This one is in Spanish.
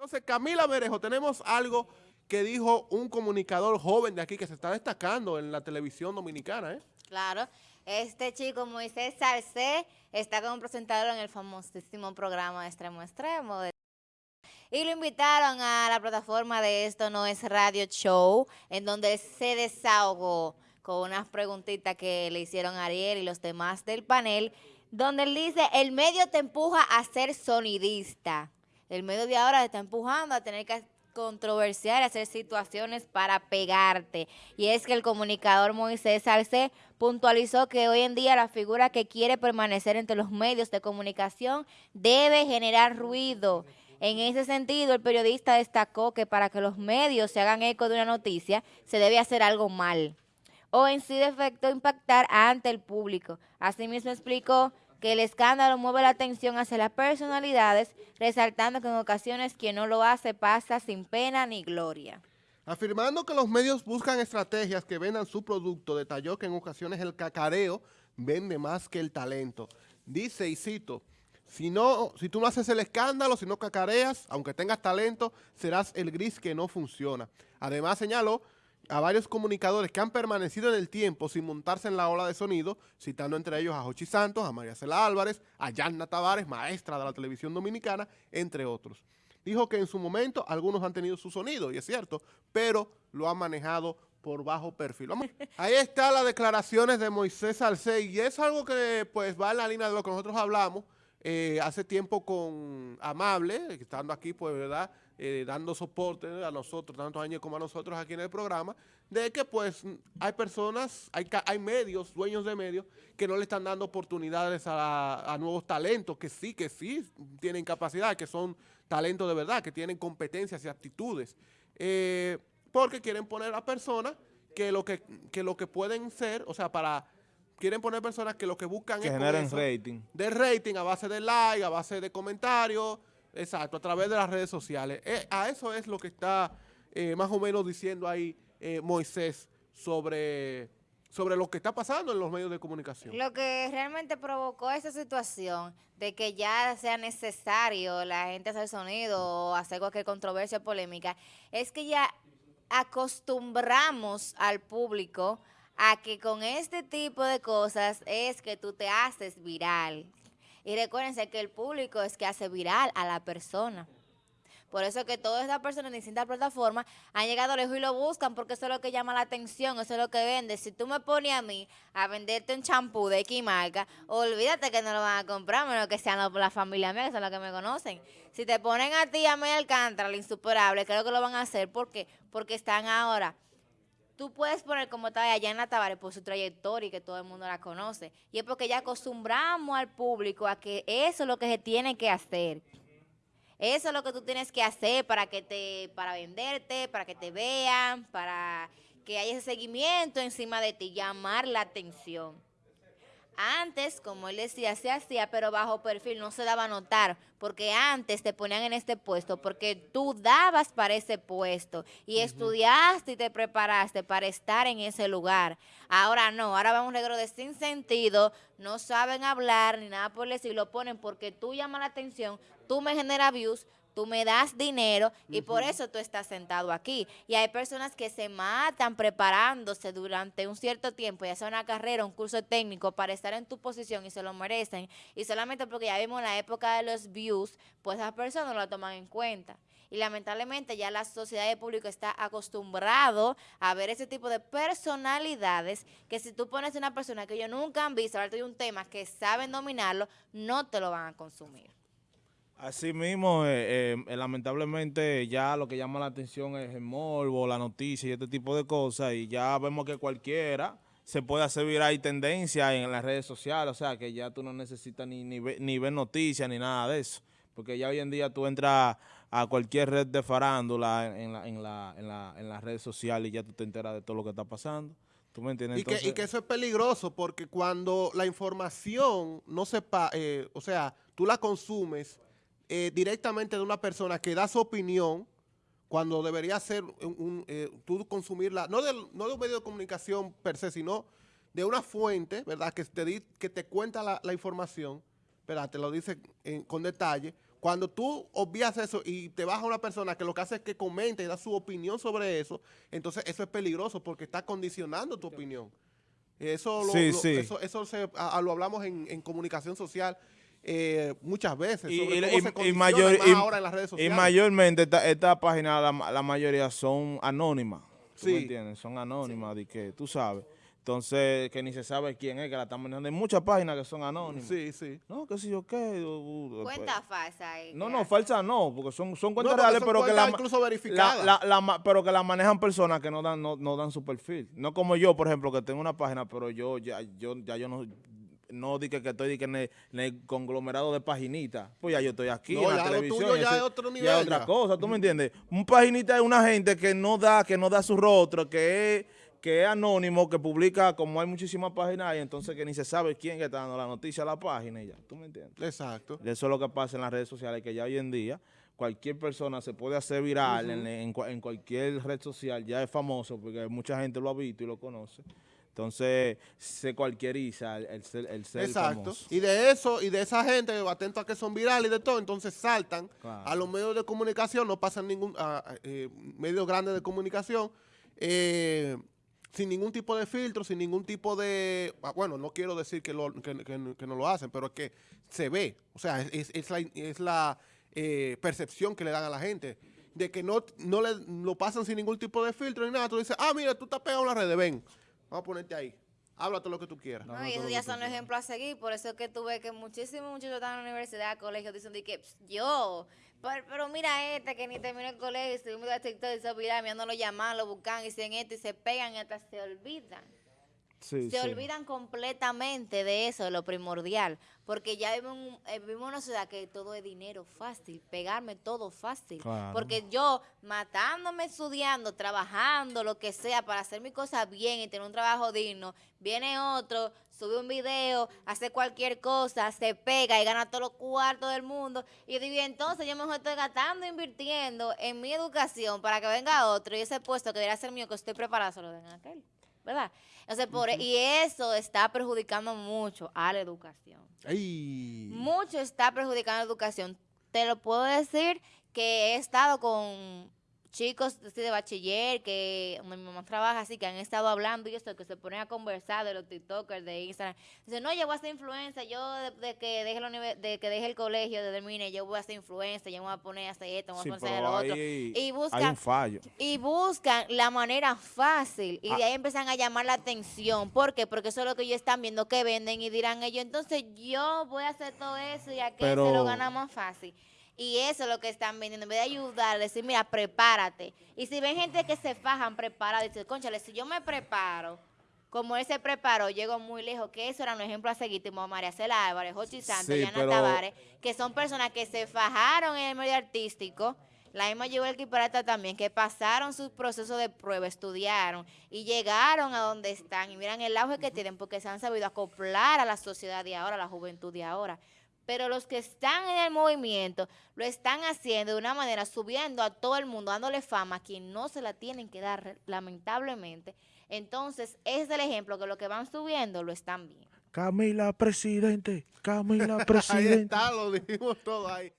Entonces, Camila Berejo, tenemos algo que dijo un comunicador joven de aquí que se está destacando en la televisión dominicana, ¿eh? Claro, este chico Moisés Salcé está como presentador en el famosísimo programa Extremo Extremo. Y lo invitaron a la plataforma de Esto No Es Radio Show, en donde se desahogó con unas preguntitas que le hicieron Ariel y los demás del panel, donde él dice, el medio te empuja a ser sonidista el medio de ahora te está empujando a tener que controversiar, hacer situaciones para pegarte. Y es que el comunicador Moisés Salce puntualizó que hoy en día la figura que quiere permanecer entre los medios de comunicación debe generar ruido. En ese sentido, el periodista destacó que para que los medios se hagan eco de una noticia, se debe hacer algo mal o en sí de efecto impactar ante el público. Asimismo explicó que el escándalo mueve la atención hacia las personalidades, resaltando que en ocasiones quien no lo hace pasa sin pena ni gloria. Afirmando que los medios buscan estrategias que vendan su producto, detalló que en ocasiones el cacareo vende más que el talento. Dice, y cito, si, no, si tú no haces el escándalo, si no cacareas, aunque tengas talento, serás el gris que no funciona. Además señaló a varios comunicadores que han permanecido en el tiempo sin montarse en la ola de sonido, citando entre ellos a Jochi Santos, a María Cela Álvarez, a Yanna Tavares, maestra de la televisión dominicana, entre otros. Dijo que en su momento algunos han tenido su sonido, y es cierto, pero lo han manejado por bajo perfil. Ahí está las declaraciones de Moisés Salcé, y es algo que pues va en la línea de lo que nosotros hablamos eh, hace tiempo con Amable, estando aquí, pues, ¿verdad?, eh, dando soporte a nosotros, tantos años como a nosotros aquí en el programa, de que pues hay personas, hay, hay medios, dueños de medios, que no le están dando oportunidades a, nuevos talentos, que sí, que sí tienen capacidad, que son talentos de verdad, que tienen competencias y aptitudes, eh, porque quieren poner a personas que lo que, lo que pueden ser, o sea, para quieren poner personas que lo que buscan es generen rating. De rating a base de like, a base de comentarios, Exacto, a través de las redes sociales. Eh, a eso es lo que está eh, más o menos diciendo ahí eh, Moisés sobre, sobre lo que está pasando en los medios de comunicación. Lo que realmente provocó esa situación de que ya sea necesario la gente hacer sonido o hacer cualquier controversia o polémica, es que ya acostumbramos al público a que con este tipo de cosas es que tú te haces viral. Y recuérdense que el público es que hace viral a la persona. Por eso que todas estas personas en distintas plataformas han llegado lejos y lo buscan porque eso es lo que llama la atención, eso es lo que vende. Si tú me pones a mí a venderte un champú de X marca, olvídate que no lo van a comprar, menos que sean la familia mía, que son los que me conocen. Si te ponen a ti, a mí Alcántara, la insuperable, creo que lo van a hacer. ¿Por qué? Porque están ahora tú puedes poner como en la Tavares por su trayectoria y que todo el mundo la conoce. Y es porque ya acostumbramos al público a que eso es lo que se tiene que hacer. Eso es lo que tú tienes que hacer para que te, para venderte, para que te vean, para que haya ese seguimiento encima de ti, llamar la atención. Antes, como él decía, se hacía, pero bajo perfil, no se daba a notar, porque antes te ponían en este puesto, porque tú dabas para ese puesto y estudiaste y te preparaste para estar en ese lugar. Ahora no, ahora vamos a un negro de sin sentido, no saben hablar ni nada por decir, lo ponen porque tú llamas la atención, tú me generas views, tú me das dinero y por eso tú estás sentado aquí. Y hay personas que se matan preparándose durante un cierto tiempo, ya sea una carrera, un curso técnico, para estar en tu posición y se lo merecen. Y solamente porque ya vimos la época de los views, pues esas personas no lo toman en cuenta. Y lamentablemente ya la sociedad de público está acostumbrado a ver ese tipo de personalidades que si tú pones una persona que ellos nunca han visto, ahora de un tema que saben dominarlo, no te lo van a consumir. Así mismo, eh, eh, lamentablemente ya lo que llama la atención es el morbo, la noticia y este tipo de cosas y ya vemos que cualquiera se puede hacer viral y tendencia en las redes sociales, o sea que ya tú no necesitas ni, ni, ver, noticias ni nada de eso, porque ya hoy en día tú entras a cualquier red de farándula en, la, en, la, en, la, en las redes sociales y ya tú te enteras de todo lo que está pasando. ¿Tú me entiendes? Y, que, y que eso es peligroso porque cuando la información no sepa, eh, o sea, tú la consumes eh, directamente de una persona que da su opinión cuando debería ser un, eh, tú consumirla, no, no de un medio de comunicación per se, sino de una fuente, ¿verdad? Que te, que te cuenta la, información, ¿verdad? Te lo dice con detalle. cuando tú obvias eso y te baja una persona que lo que hace es que comenta y da su opinión sobre eso, entonces eso es peligroso porque está condicionando tu opinión. Eso lo, Sí, lo- sí. eso, eso se- a- a- lo hablamos en, en comunicación social eh, muchas veces. Y, sobre y- cómo y- se y condiciona mayor- más y- ahora en las redes y sociales. mayormente esta, esta página, la, la mayoría son anónimas. ¿tú Sí. me entiendes? Son anónimas, de que tú sabes. Entonces, que ni se sabe quién es que la están manejando. Hay muchas páginas que son anónimas. Sí, sí. No, que si yo qué. uh, uh, Cuenta falsa. ahí No, no, hacen. falsa no, porque son, son cuentas porque reales, son pero que cuentas la, incluso la, verificadas. la- la ma- pero que la manejan personas que no dan, no, no dan su perfil. No como yo, por ejemplo, que tengo una página, pero yo ya, yo, ya yo no, no di que, que estoy di que en, el, en el conglomerado de paginitas. Pues ya yo estoy aquí No, en la televisión. tuyo ya es otro ya nivel, otra ya. cosa, ¿tú me entiendes? Un paginita es una gente que no da, que no da su rostro, que es que es anónimo, que publica, como hay muchísimas páginas, y entonces que ni se sabe quién está dando la noticia a la página y ya, ¿tú me entiendes? Exacto. Eso es lo que pasa en las redes sociales, que ya hoy en día cualquier persona se puede hacer viral en, en cua- en cualquier red social, ya es famoso porque mucha gente lo ha visto y lo conoce. Entonces se cualquieriza el, el ser, el ser Exacto. famoso. Y de eso, y de esa gente, atento a que son virales y de todo, entonces saltan Claro. a los medios de comunicación, no pasan ningún, a, eh, medios grandes de comunicación, eh, sin ningún tipo de filtro, sin ningún tipo de, ah, bueno, no quiero decir que, lo- que- que- que no lo hacen, pero es que se ve, o sea, es, es la, es la eh, percepción que le dan a la gente, de que no, no le, lo pasan sin ningún tipo de filtro ni nada, tú dices, ah, mira, tú estás pegado en la red, ven, vamos a ponerte ahí, háblate lo que tú quieras. No, y eso ya son ejemplos a seguir, por eso es que tuve que muchísimos muchachos están en la universidad, colegio, dicen de que "Ps, yo, pero, pero mira este que ni terminó el colegio, se me da TikTok y se olvidan, ya no lo llaman, lo buscan, y dicen esto y se pegan y hasta se olvidan. Sí, se sí. olvidan completamente de eso, de lo primordial, porque ya vivimos, eh, vivimos una ciudad que todo es dinero fácil, pegarme todo fácil, Claro. porque yo matándome, estudiando, trabajando, lo que sea, para hacer mi cosa bien y tener un trabajo digno, viene otro, sube un video, hace cualquier cosa, se pega y gana todos los cuartos del mundo, y yo digo, "Y entonces yo mejor estoy gastando, invirtiendo en mi educación para que venga otro, y ese puesto que debería ser mío, que estoy preparado, se lo den a aquel. ¿Verdad? Por, y eso está perjudicando mucho a la educación. Ay. Mucho está perjudicando a la educación. Te lo puedo decir que he estado con chicos así de bachiller, que mi mamá trabaja así, que han estado hablando y esto, que se ponen a conversar de los TikTokers, de Instagram. Dicen, no, yo voy a ser influencer, yo de, de que deje la de que deje el colegio, de termine, yo voy a ser influencer, yo me voy a poner a hacer esto, me voy Sí, a poner a hacer pero lo otro. Y hay buscan un fallo. y buscan la manera fácil y Ah. de ahí empiezan a llamar la atención. ¿Por qué? Porque eso es lo que ellos están viendo que venden y dirán ellos, entonces yo voy a hacer todo eso y a que se Pero- lo gana más fácil. Y eso es lo que están vendiendo. En vez de ayudar, decir, mira, prepárate. Y si ven gente que se fajan, prepara, dice, conchale, si yo me preparo, como él se preparó, llego muy lejos, que eso era un ejemplo a seguir, como María Cela Álvarez, Jochi Santos, Sí, Yana pero- Tavares, que son personas que se fajaron en el medio artístico, la misma llevó el Kiparata también, que pasaron sus procesos de prueba, estudiaron y llegaron a donde están. Y miran el auge que tienen porque se han sabido acoplar a la sociedad de ahora, a la juventud de ahora. Pero los que están en el movimiento lo están haciendo de una manera, subiendo a todo el mundo, dándole fama a quien no se la tienen que dar, lamentablemente. Entonces, ese es el ejemplo que lo que van subiendo lo están viendo. Camila, presidente. Camila, Ahí presidente. está, lo dijimos todo ahí.